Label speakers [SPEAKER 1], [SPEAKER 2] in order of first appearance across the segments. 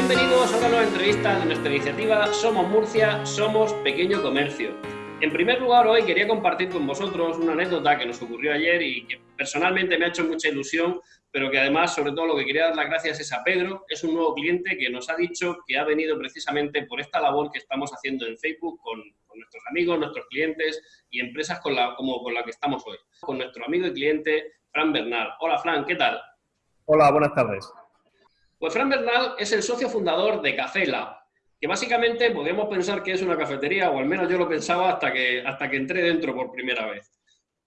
[SPEAKER 1] Bienvenidos a una nueva entrevista de nuestra iniciativa Somos Murcia, Somos Pequeño Comercio. En primer lugar, hoy quería compartir con vosotros una anécdota que nos ocurrió ayer y que personalmente me ha hecho mucha ilusión, pero que además, sobre todo, lo que quería dar las gracias es a Pedro, es un nuevo cliente que nos ha dicho que ha venido precisamente por esta labor que estamos haciendo en Facebook con, nuestros amigos, nuestros clientes y empresas con la, como con la que estamos hoy. Con nuestro amigo y cliente Fran Bernal. Hola, Fran, ¿qué tal?
[SPEAKER 2] Hola, buenas tardes.
[SPEAKER 1] Pues Fran Bernal es el socio fundador de Café que básicamente podemos pensar que es una cafetería, o al menos yo lo pensaba hasta que, hasta que entré dentro por primera vez.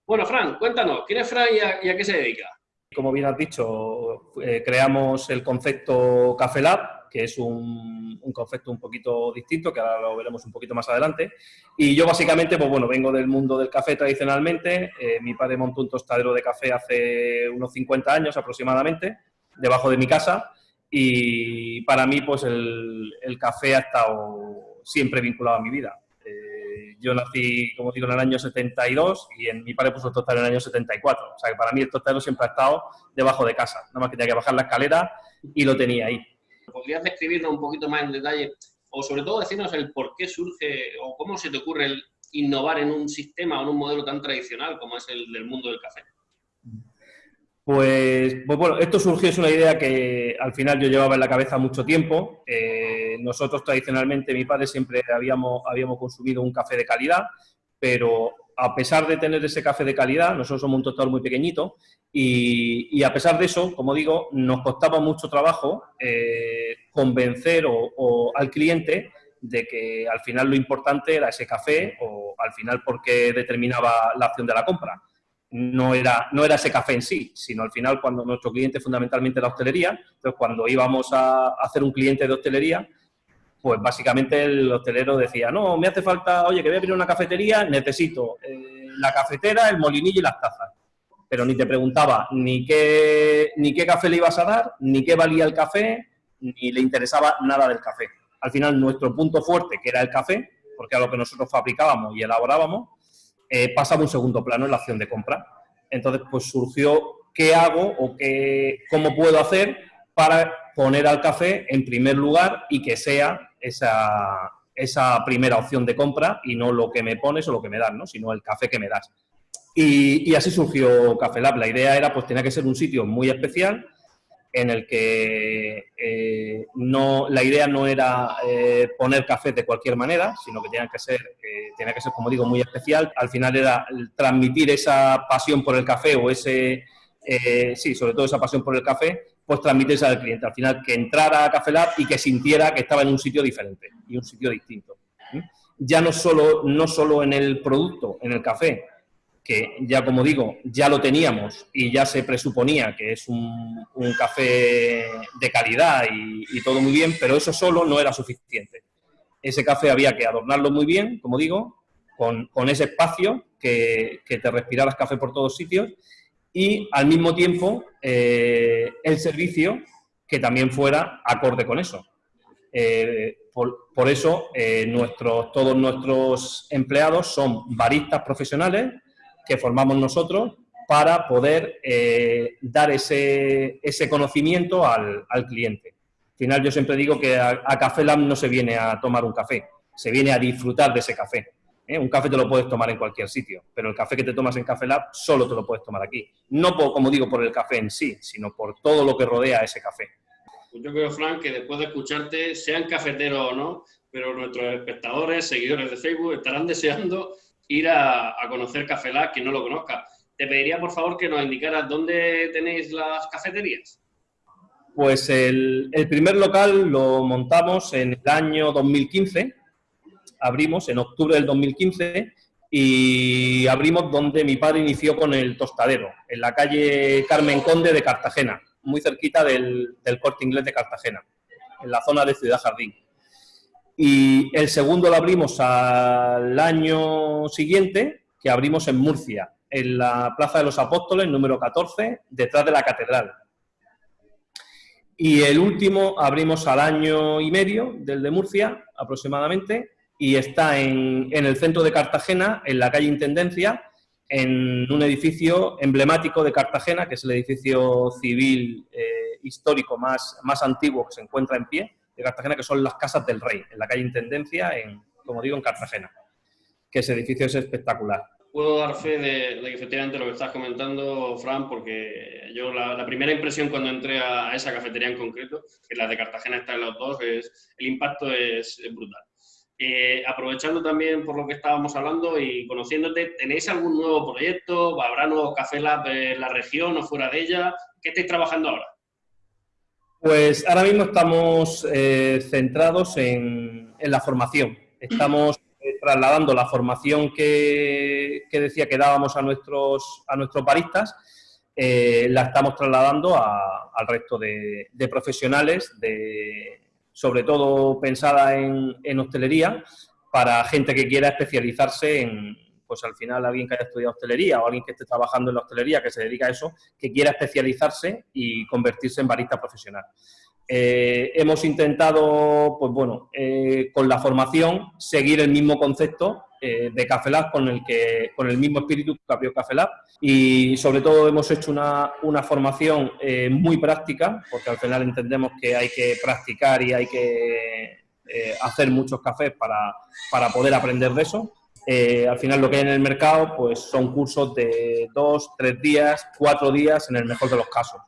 [SPEAKER 1] Bueno, Fran, cuéntanos, ¿quién es Fran y a, qué se dedica?
[SPEAKER 2] Como bien has dicho, eh, creamos el concepto Café Lab, que es un, concepto un poquito distinto, que ahora lo veremos un poquito más adelante. Y yo básicamente, pues bueno, vengo del mundo del café tradicionalmente. Eh, mi padre montó un tostadero de café hace unos 50 años aproximadamente, debajo de mi casa y para mí pues el, café ha estado siempre vinculado a mi vida. Eh, yo nací, como digo, en el año 72 y en mi padre puso el tostadero en el año 74. O sea que para mí el tostadero siempre ha estado debajo de casa. Nada más que tenía que bajar la escalera y lo tenía ahí.
[SPEAKER 1] ¿Podrías describirnos un poquito más en detalle o sobre todo decirnos el por qué surge o cómo se te ocurre el innovar en un sistema o en un modelo tan tradicional como es el del mundo del café?
[SPEAKER 2] Pues, pues, bueno, esto surgió, es una idea que al final yo llevaba en la cabeza mucho tiempo. Eh, nosotros tradicionalmente, mi padre siempre habíamos, habíamos consumido un café de calidad, pero a pesar de tener ese café de calidad, nosotros somos un tostador muy pequeñito y, a pesar de eso, como digo, nos costaba mucho trabajo eh, convencer o, al cliente de que al final lo importante era ese café o al final porque determinaba la acción de la compra no era, no era ese café en sí, sino al final cuando nuestro cliente fundamentalmente la hostelería, entonces cuando íbamos a hacer un cliente de hostelería, pues básicamente el hostelero decía, no, me hace falta, oye, que voy a abrir una cafetería, necesito eh, la cafetera, el molinillo y las tazas. Pero ni te preguntaba ni qué, ni qué café le ibas a dar, ni qué valía el café, ni le interesaba nada del café. Al final nuestro punto fuerte, que era el café, porque era lo que nosotros fabricábamos y elaborábamos, eh, pasaba un segundo plano en la acción de compra. Entonces, pues surgió qué hago o qué, cómo puedo hacer para poner al café en primer lugar y que sea esa, esa primera opción de compra y no lo que me pones o lo que me das, ¿no? sino el café que me das. Y, así surgió Café Lab. La idea era, pues tenía que ser un sitio muy especial en el que eh, no, la idea no era eh, poner café de cualquier manera, sino que tenía que ser, tenía que ser, como digo, muy especial. Al final era transmitir esa pasión por el café o ese, eh, sí, sobre todo esa pasión por el café, pues transmitirse al cliente. Al final que entrara a Café Lab y que sintiera que estaba en un sitio diferente y un sitio distinto. Ya no solo, no solo en el producto, en el café, que ya como digo, ya lo teníamos y ya se presuponía que es un, café de calidad y, todo muy bien, pero eso solo no era suficiente. Ese café había que adornarlo muy bien, como digo, con, ese espacio que, te respiraras café por todos sitios y al mismo tiempo eh, el servicio que también fuera acorde con eso. Eh, por, eso eh, nuestros, todos nuestros empleados son baristas profesionales que formamos nosotros para poder eh, dar ese, ese conocimiento al, al, cliente. Al final yo siempre digo que a, Café Lab no se viene a tomar un café, se viene a disfrutar de ese café. ¿eh? Un café te lo puedes tomar en cualquier sitio, pero el café que te tomas en Café Lab solo te lo puedes tomar aquí. No por, como digo por el café en sí, sino por todo lo que rodea ese café.
[SPEAKER 1] Pues yo creo, Frank, que después de escucharte, sean cafeteros o no, pero nuestros espectadores, seguidores de Facebook, estarán deseando ir a, conocer Café Lab, quien no lo conozca. Te pediría, por favor, que nos indicaras dónde tenéis las cafeterías.
[SPEAKER 2] Pues el, primer local lo montamos en el año 2015, abrimos en octubre del 2015 y abrimos donde mi padre inició con el tostadero, en la calle Carmen Conde de Cartagena, muy cerquita del, del corte inglés de Cartagena, en la zona de Ciudad Jardín. Y el segundo lo abrimos al año siguiente, que abrimos en Murcia, en la Plaza de los Apóstoles, número 14, detrás de la catedral. Y el último abrimos al año y medio, del de Murcia, aproximadamente, y está en, el centro de Cartagena, en la calle Intendencia, en un edificio emblemático de Cartagena, que es el edificio civil eh, histórico más, más antiguo que se encuentra en pie, de Cartagena, que son las Casas del Rey, en la calle Intendencia, en, como digo, en Cartagena, que ese edificio es espectacular.
[SPEAKER 1] Puedo dar fe de, que efectivamente lo que estás comentando, Fran, porque yo la, primera impresión cuando entré a, esa cafetería en concreto, que la de Cartagena está en los dos, es, el impacto es, brutal. Eh, aprovechando también por lo que estábamos hablando y conociéndote, ¿tenéis algún nuevo proyecto? ¿Habrá nuevos Café Lab en la región o fuera de ella? ¿Qué estáis trabajando ahora?
[SPEAKER 2] Pues ahora mismo estamos eh, centrados en, la formación. Estamos eh, trasladando la formación que, decía que dábamos a nuestros, a nuestros baristas, eh, la estamos trasladando al resto de, profesionales, de, sobre todo pensada en, en hostelería, para gente que quiera especializarse en, pues al final alguien que haya estudiado hostelería o alguien que esté trabajando en la hostelería, que se dedica a eso, que quiera especializarse y convertirse en barista profesional. Eh, hemos intentado, pues bueno, eh, con la formación seguir el mismo concepto eh, de Café Lab con el, que, con el mismo espíritu que abrió Café Lab y sobre todo hemos hecho una, una formación muy práctica porque al final entendemos que hay que practicar y hay que hacer muchos cafés para, para poder aprender de eso eh, al final lo que hay en el mercado pues son cursos de dos, tres días, cuatro días en el mejor de los casos.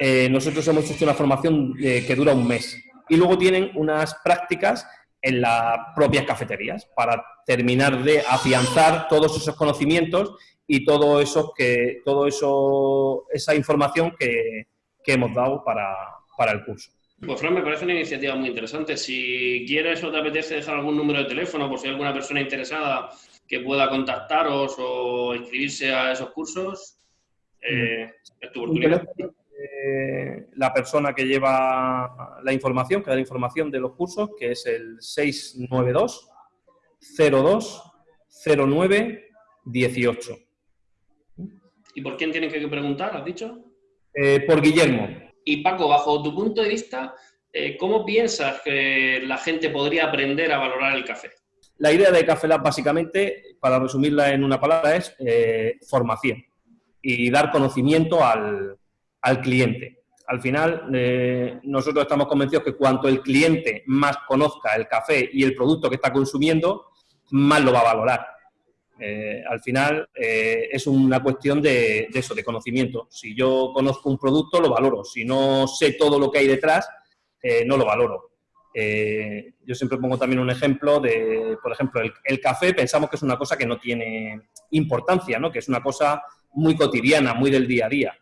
[SPEAKER 2] Eh, nosotros hemos hecho una formación eh, que dura un mes y luego tienen unas prácticas en las propias cafeterías para terminar de afianzar todos esos conocimientos y todo eso que todo eso esa información que, que hemos dado para, para el curso.
[SPEAKER 1] Pues Fran, me parece una iniciativa muy interesante. Si quieres o te apetece dejar algún número de teléfono por si hay alguna persona interesada que pueda contactaros o inscribirse a esos cursos, eh, es tu oportunidad.
[SPEAKER 2] la persona que lleva la información, que da la información de los cursos, que es el 692 02 09 18.
[SPEAKER 1] ¿Y por quién tienen que preguntar, has dicho?
[SPEAKER 2] Eh, por Guillermo.
[SPEAKER 1] Y Paco, bajo tu punto de vista, eh, ¿cómo piensas que la gente podría aprender a valorar el café?
[SPEAKER 2] La idea de Café Lab, básicamente, para resumirla en una palabra, es eh, formación y dar conocimiento al, cliente. Al final, eh, nosotros estamos convencidos que cuanto el cliente más conozca el café y el producto que está consumiendo, más lo va a valorar. Eh, al final eh, es una cuestión de, eso, de conocimiento. Si yo conozco un producto, lo valoro. Si no sé todo lo que hay detrás, eh, no lo valoro. yo siempre pongo también un ejemplo de, por ejemplo, el, café pensamos que es una cosa que no tiene importancia, ¿no? que es una cosa muy cotidiana, muy del día a día,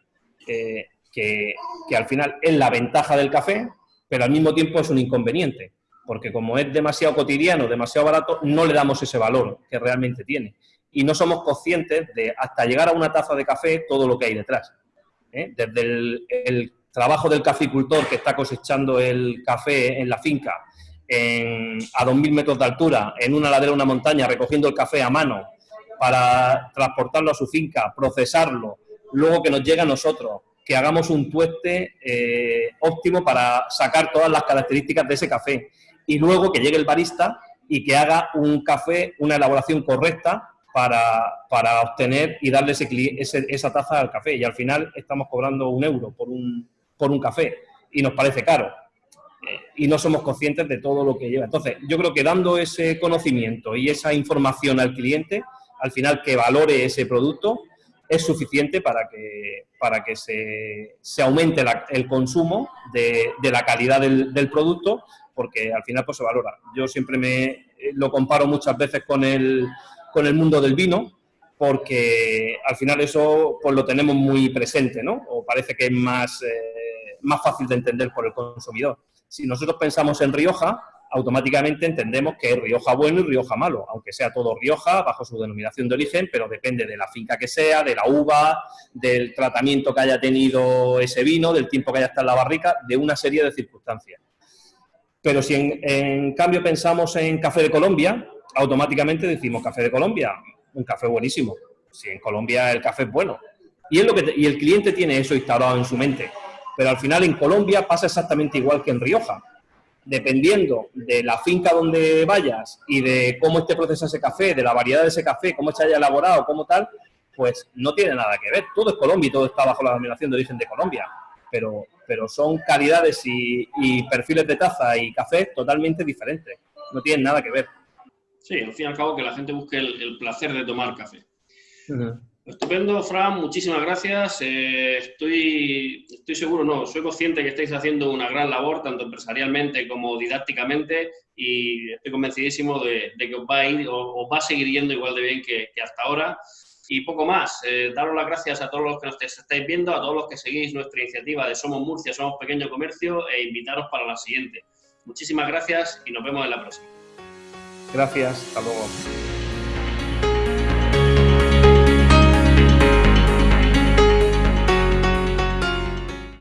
[SPEAKER 2] que, que al final es la ventaja del café, pero al mismo tiempo es un inconveniente porque como es demasiado cotidiano, demasiado barato, no le damos ese valor que realmente tiene. Y no somos conscientes de, hasta llegar a una taza de café, todo lo que hay detrás. ¿eh? Desde el, trabajo del caficultor que está cosechando el café en la finca, a 2.000 metros de altura, en una ladera de una montaña, recogiendo el café a mano para transportarlo a su finca, procesarlo, luego que nos llegue a nosotros, que hagamos un tueste eh, óptimo para sacar todas las características de ese café y luego que llegue el barista y que haga un café, una elaboración correcta para, obtener y darle ese, esa taza al café. Y al final estamos cobrando un euro por un, por un café y nos parece caro. Eh, y no somos conscientes de todo lo que lleva. Entonces, yo creo que dando ese conocimiento y esa información al cliente, al final que valore ese producto, es suficiente para que, para que se, aumente el consumo de, la calidad del, del, producto porque al final pues se valora. Yo siempre me eh, lo comparo muchas veces con el, con el mundo del vino, porque al final eso pues lo tenemos muy presente, ¿no? O parece que es más, eh, más fácil de entender por el consumidor. Si nosotros pensamos en Rioja, automáticamente entendemos que es Rioja bueno y Rioja malo, aunque sea todo Rioja bajo su denominación de origen, pero depende de la finca que sea, de la uva, del tratamiento que haya tenido ese vino, del tiempo que haya estado en la barrica, de una serie de circunstancias. Pero si en, cambio pensamos en café de Colombia, automáticamente decimos café de Colombia, un café buenísimo. Si en Colombia el café es bueno. Y, y el cliente tiene eso instalado en su mente. Pero al final en Colombia pasa exactamente igual que en Rioja. Dependiendo de la finca donde vayas y de cómo esté procesado ese café, de la variedad de ese café, cómo se haya elaborado, cómo tal, pues no tiene nada que ver. Todo es Colombia y todo está bajo la denominación de origen de Colombia. Pero pero son calidades y, perfiles de taza y café totalmente diferentes. No tienen nada que ver.
[SPEAKER 1] Sí, al fin y al cabo que la gente busque el, placer de tomar café. Estupendo, Fran, muchísimas gracias. Eh, estoy, estoy seguro, no, soy consciente que estáis haciendo una gran labor, tanto empresarialmente como didácticamente, y estoy convencidísimo de, que os va a ir, o, va a seguir yendo igual de bien que, hasta ahora. Y poco más, eh, daros las gracias a todos los que nos estáis viendo, a todos los que seguís nuestra iniciativa de Somos Murcia, Somos Pequeño Comercio, e invitaros para la siguiente. Muchísimas gracias y nos vemos en la próxima.
[SPEAKER 2] Gracias, hasta luego.